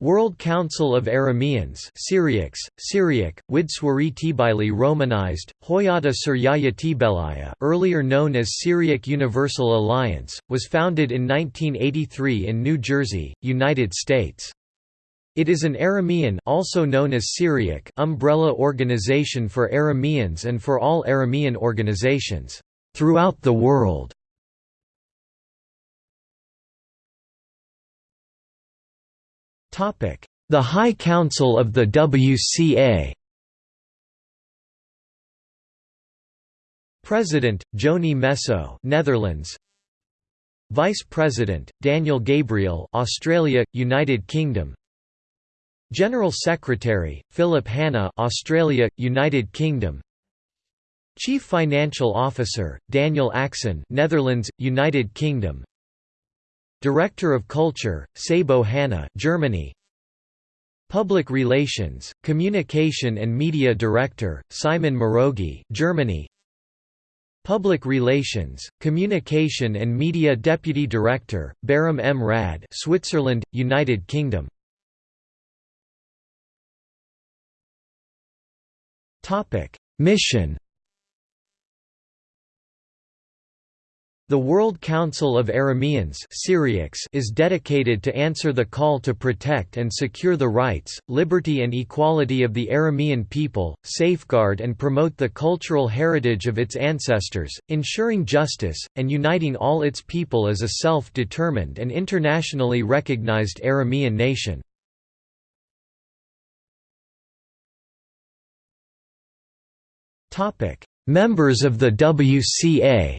World Council of Arameans Syriacs, Syriac, Widswari Tibili Romanized, Hoyata Suryaya Tibelaya earlier known as Syriac Universal Alliance, was founded in 1983 in New Jersey, United States. It is an Aramean also known as Syriac umbrella organization for Arameans and for all Aramean organizations throughout the world. The High Council of the WCA President, Johny Messo Netherlands. Vice President, Daniel Gabriel Australia, United Kingdom. General Secretary, Philip Hanna Australia, United Kingdom. Chief Financial Officer, Daniel Axon Netherlands, United Kingdom. Director of Culture, Sabo Hanna Germany Public Relations, Communication and Media Director, Simon Morogi Germany. Public Relations, Communication and Media Deputy Director, Baram M. Rad Switzerland, United Kingdom. Mission The World Council of Arameans Syriacs is dedicated to answer the call to protect and secure the rights, liberty and equality of the Aramean people, safeguard and promote the cultural heritage of its ancestors, ensuring justice, and uniting all its people as a self-determined and internationally recognized Aramean nation. Members of the WCA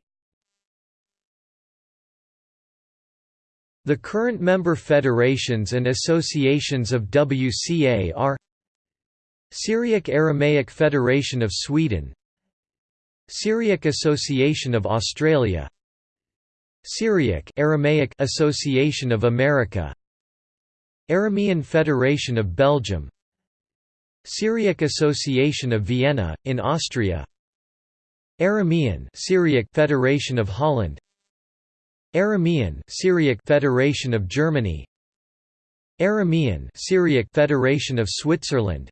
The current member federations and associations of WCA are Syriac Aramaic Federation of Sweden Syriac Association of Australia Syriac Aramaic Association of America Aramean Federation of Belgium Syriac Association of Vienna, in Austria Aramean Syriac Federation of Holland Aramean Syriac Federation of Germany Aramean Syriac Federation of Switzerland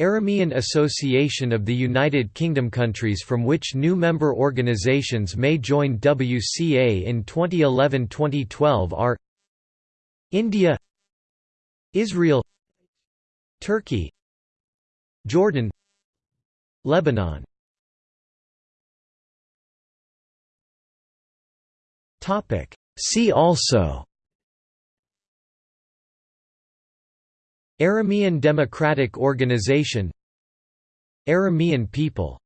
Aramean Association of the United Kingdom countries from which new member organizations may join WCA in 2011-2012 are India Israel Turkey Jordan Lebanon Topic. See also. Aramean Democratic Organization. Aramean people